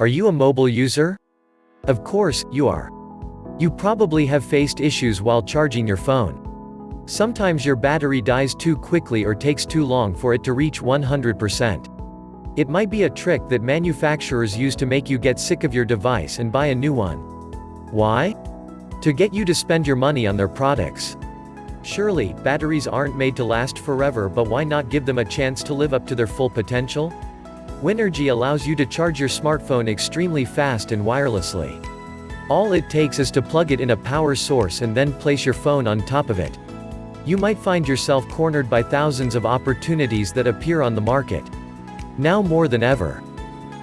Are you a mobile user? Of course, you are. You probably have faced issues while charging your phone. Sometimes your battery dies too quickly or takes too long for it to reach 100%. It might be a trick that manufacturers use to make you get sick of your device and buy a new one. Why? To get you to spend your money on their products. Surely, batteries aren't made to last forever but why not give them a chance to live up to their full potential? Winergy allows you to charge your smartphone extremely fast and wirelessly. All it takes is to plug it in a power source and then place your phone on top of it. You might find yourself cornered by thousands of opportunities that appear on the market. Now more than ever.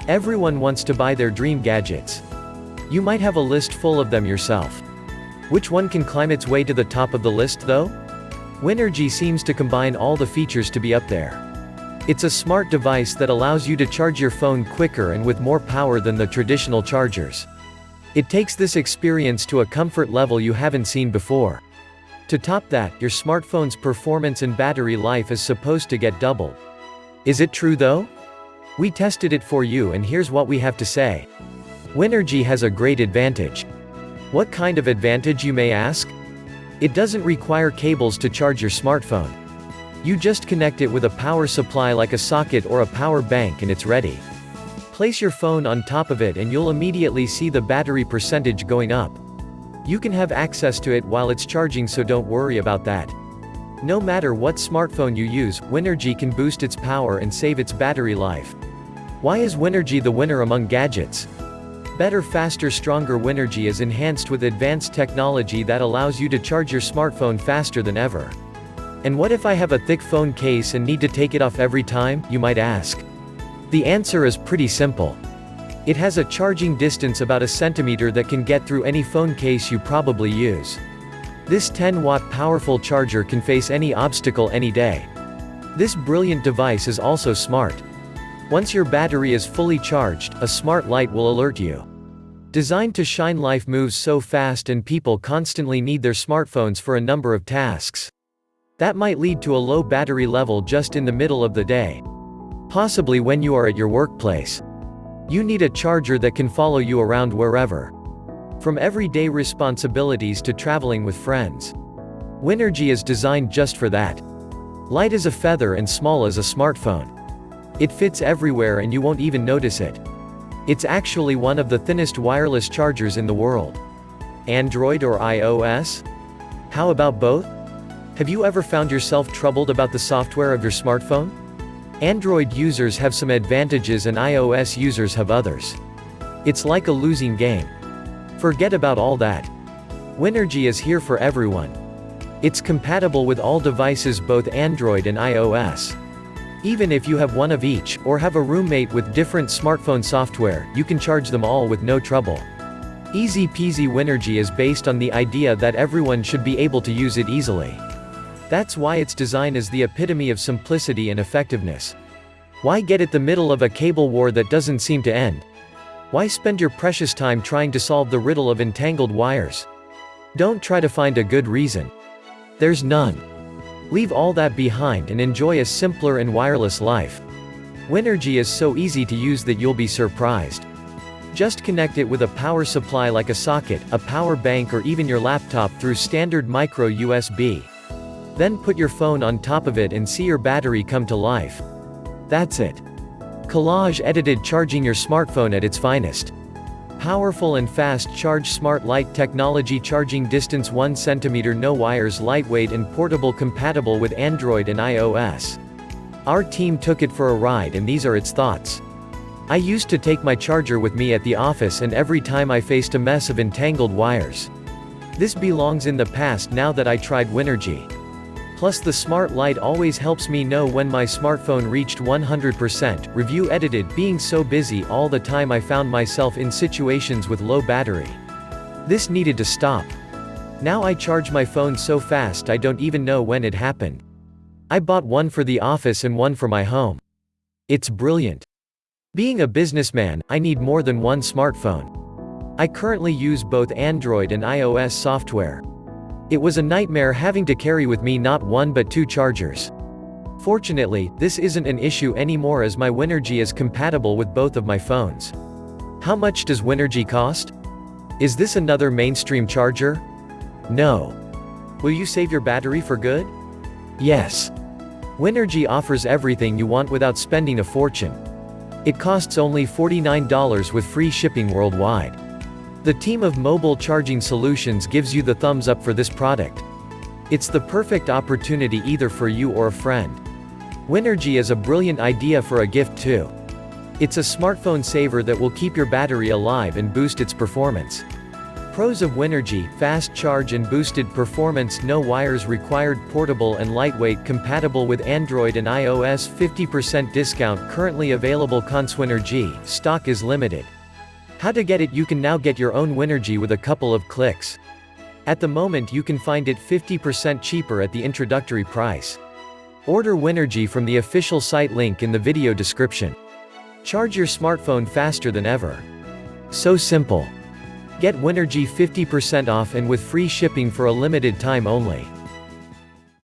Everyone wants to buy their dream gadgets. You might have a list full of them yourself. Which one can climb its way to the top of the list though? Winergy seems to combine all the features to be up there. It's a smart device that allows you to charge your phone quicker and with more power than the traditional chargers. It takes this experience to a comfort level you haven't seen before. To top that, your smartphone's performance and battery life is supposed to get doubled. Is it true though? We tested it for you and here's what we have to say. Winergy has a great advantage. What kind of advantage you may ask? It doesn't require cables to charge your smartphone. You just connect it with a power supply like a socket or a power bank and it's ready. Place your phone on top of it and you'll immediately see the battery percentage going up. You can have access to it while it's charging so don't worry about that. No matter what smartphone you use, Winergy can boost its power and save its battery life. Why is Winergy the winner among gadgets? Better faster stronger Winergy is enhanced with advanced technology that allows you to charge your smartphone faster than ever. And what if I have a thick phone case and need to take it off every time, you might ask? The answer is pretty simple. It has a charging distance about a centimeter that can get through any phone case you probably use. This 10-watt powerful charger can face any obstacle any day. This brilliant device is also smart. Once your battery is fully charged, a smart light will alert you. Designed to shine life moves so fast and people constantly need their smartphones for a number of tasks. That might lead to a low battery level just in the middle of the day. Possibly when you are at your workplace. You need a charger that can follow you around wherever. From everyday responsibilities to traveling with friends. Winergy is designed just for that. Light as a feather and small as a smartphone. It fits everywhere and you won't even notice it. It's actually one of the thinnest wireless chargers in the world. Android or iOS? How about both? Have you ever found yourself troubled about the software of your smartphone? Android users have some advantages and iOS users have others. It's like a losing game. Forget about all that. Winergy is here for everyone. It's compatible with all devices both Android and iOS. Even if you have one of each, or have a roommate with different smartphone software, you can charge them all with no trouble. Easy peasy Winergy is based on the idea that everyone should be able to use it easily. That's why its design is the epitome of simplicity and effectiveness. Why get at the middle of a cable war that doesn't seem to end? Why spend your precious time trying to solve the riddle of entangled wires? Don't try to find a good reason. There's none. Leave all that behind and enjoy a simpler and wireless life. Winergy is so easy to use that you'll be surprised. Just connect it with a power supply like a socket, a power bank or even your laptop through standard micro USB. Then put your phone on top of it and see your battery come to life. That's it. Collage edited charging your smartphone at its finest. Powerful and fast charge smart light technology charging distance 1 cm no wires lightweight and portable compatible with Android and iOS. Our team took it for a ride and these are its thoughts. I used to take my charger with me at the office and every time I faced a mess of entangled wires. This belongs in the past now that I tried Winergy. Plus the smart light always helps me know when my smartphone reached 100%, review edited being so busy all the time I found myself in situations with low battery. This needed to stop. Now I charge my phone so fast I don't even know when it happened. I bought one for the office and one for my home. It's brilliant. Being a businessman, I need more than one smartphone. I currently use both Android and iOS software. It was a nightmare having to carry with me not one but two chargers. Fortunately, this isn't an issue anymore as my Winergy is compatible with both of my phones. How much does Winergy cost? Is this another mainstream charger? No. Will you save your battery for good? Yes. Winergy offers everything you want without spending a fortune. It costs only $49 with free shipping worldwide. The team of Mobile Charging Solutions gives you the thumbs up for this product. It's the perfect opportunity either for you or a friend. Winergy is a brilliant idea for a gift too. It's a smartphone saver that will keep your battery alive and boost its performance. Pros of Winergy, fast charge and boosted performance no wires required portable and lightweight compatible with Android and iOS 50% discount currently available Conswinergy, stock is limited. How to get it You can now get your own Winergy with a couple of clicks. At the moment you can find it 50% cheaper at the introductory price. Order Winergy from the official site link in the video description. Charge your smartphone faster than ever. So simple. Get Winergy 50% off and with free shipping for a limited time only.